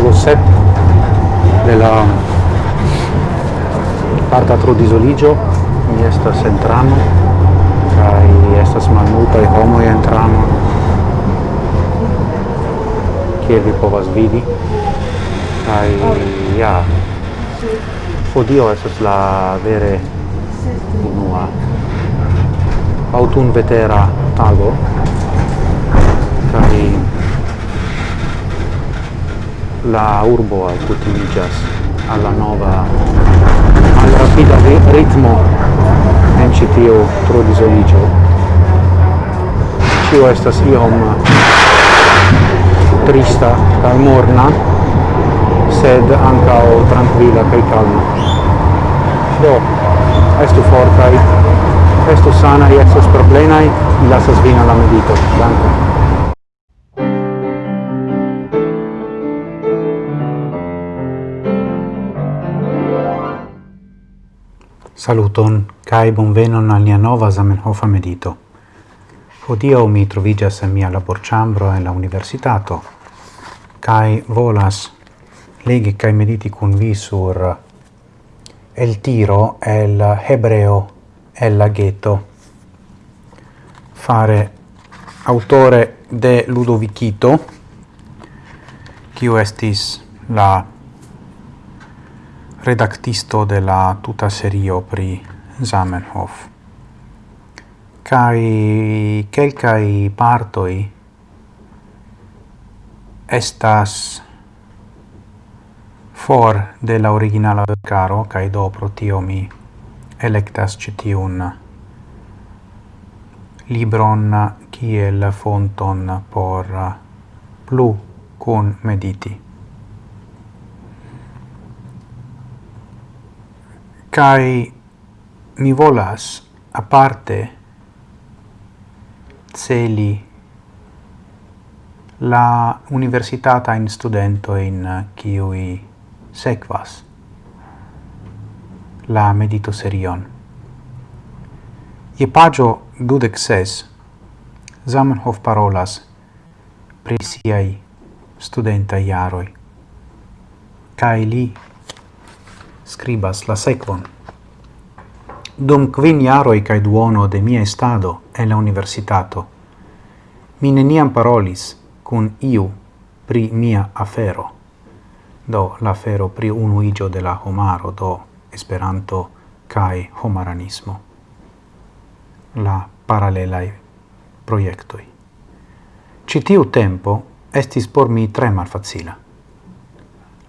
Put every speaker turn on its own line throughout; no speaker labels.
lago Sep della parta tro disoligio. Mi estas en tramo kai estas malmulta e homo en tramo kiel vi povas vidi. Kai ja hodiaŭ estas la vere unua aŭtunvetera tago. la urbo alcutimigas alla nova al rapida ritmo en ĉi tro disoligio cio estas iom trista kaj morna sed anca o tranquilla kaj calma. Do estu fortai estu sanaj estus problemai lasas vin al la medito. Danke Saluton, cae bonvenon al nia nova Zamenhofa medito. Hodio mi trovigas en mia laborciambro en la universitato, cae volas legi cae mediti cun vi sur el tiro el hebreo el laghetto. Fare autore de Ludovicito, quiu estis la redactisto de la tuta serio pri Zamenhof. Kai kelkai partoi estas for de la originala caro kai do pro tio mi electas citiun libron kiel fonton por plu kun mediti. kai mi volas aparte celi la universitata in studento in qui eh, sequas la medito serion e pagio dudec ses Zamenhof parolas pri siai studenta iaroi. kai li scribas la sequon. Dum quin iaroi cae duono de mia estado e la universitato, mi neniam parolis cun iu pri mia afero, do la pri unuigio de la homaro, do esperanto cae homaranismo. La paralelae proiectoi. Citiu tempo estis por mi tre malfacila.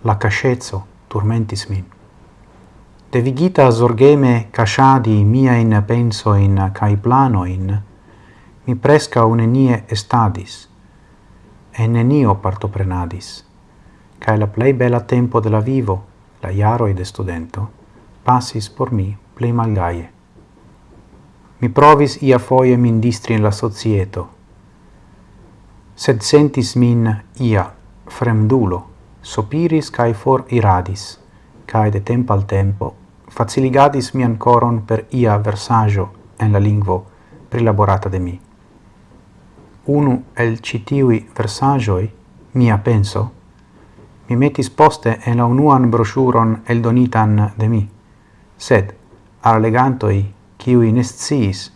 La cascezzo turmentis min devigita zorgeme casciadi in kai plano in mi presca unenie estadis, e nenio partoprenadis, kai la plei bela tempo de la vivo, la iaro e de studento, passis por mi plei malgaie. Mi provis ia foie min distri in la societo, sed sentis min ia fremdulo, sopiris kai for iradis, kai de tempo al tempo faciligadis mian coron per ia versaggio en la lingvo prilaborata de mi. Unu el citiui versagioi, mia penso, mi metis poste en la unuan brosciuron el donitan de mi, sed al legantoi, ciui nesciis,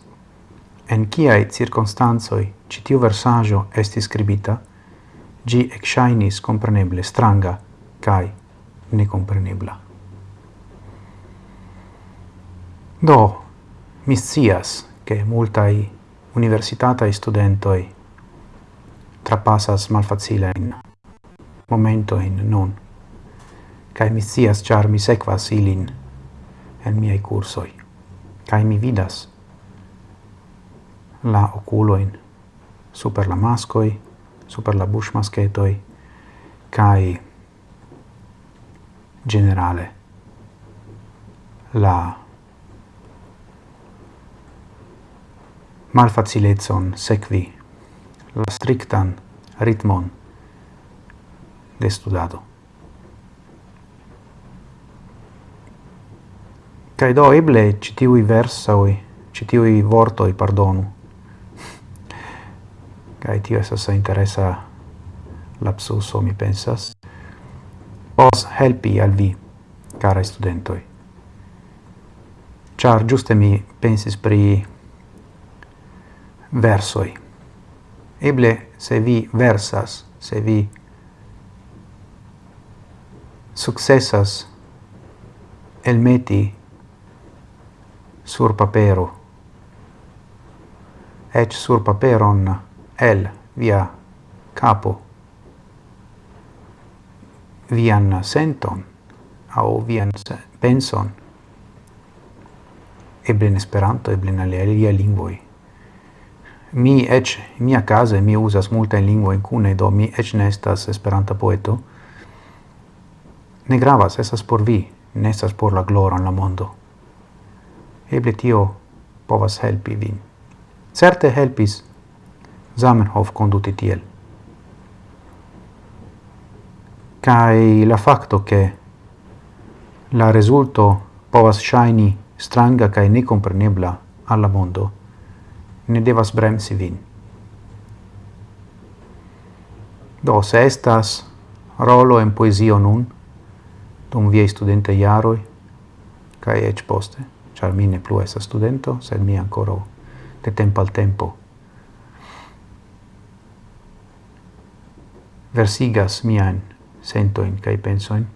en ciae circunstanzoi citiu versaggio esti scribita, gi exsainis compreneble stranga cae necomprenebla. Do, mi scias che multai universitatai studentoi trapassas malfacila in nun, cae mi scias char mi sequas ilin en miei cursoi, cae mi vidas la oculoin super la mascoi, super la bush masketoi, cae generale la malfacilezon sequi la strictan ritmon de studado. Cae do eble ĉi tiuj versoj, vortoi, pardonu. cae tio esas interesa lapsuso, mi pensas. Pos helpi al vi, cara studentoi. Char, giuste mi pensis pri versoi. Eble, se vi versas, se vi successas elmeti sur papero, ec sur paperon el via capo, vian senton, au vian penson, eble in Esperanto, eble in alia lingvoi mi ec, mia casa, mi usas multa in lingua in cune, do mi ec nestas esperanta poeto, ne gravas, esas por vi, ne por la gloro in la mondo. Eble tio povas helpi vin. Certe helpis Zamenhof conduti tiel. Cai la facto che la resulto povas shaini stranga kai ne comprenebla alla mondo, ne devas bremsi vin. Do, se estas rolo en poesio nun, dum viei studente iaroi, cae ec poste, char mi ne plu estas studento, sed mi ancora de tempo al tempo versigas mian sentoin cae pensoin.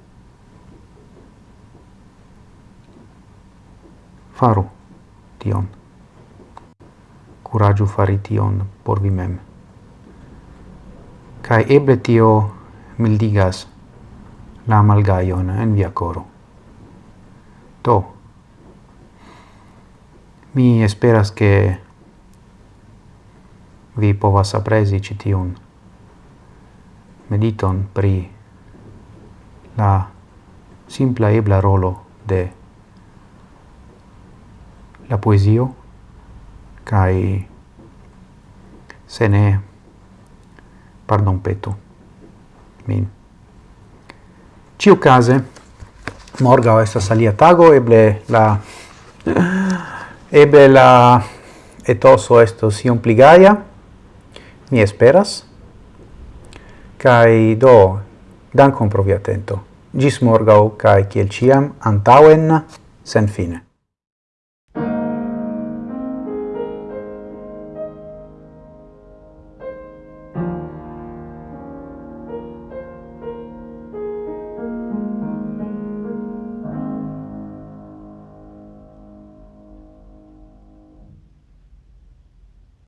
Faru tion curagiu fari tion por vi mem. kai eble tio mildigas la malgaion en via coro. To, mi esperas che vi povas apresi citiun mediton pri la simpla ebla rolo de la poesio kai se ne pardon petu min. Ciu case morga esta salia tago eble la eble la etoso esto si un pligaia mi esperas. Kai do dankon pro vi atento. Gis morgau kai kiel ciam antauen sen fine.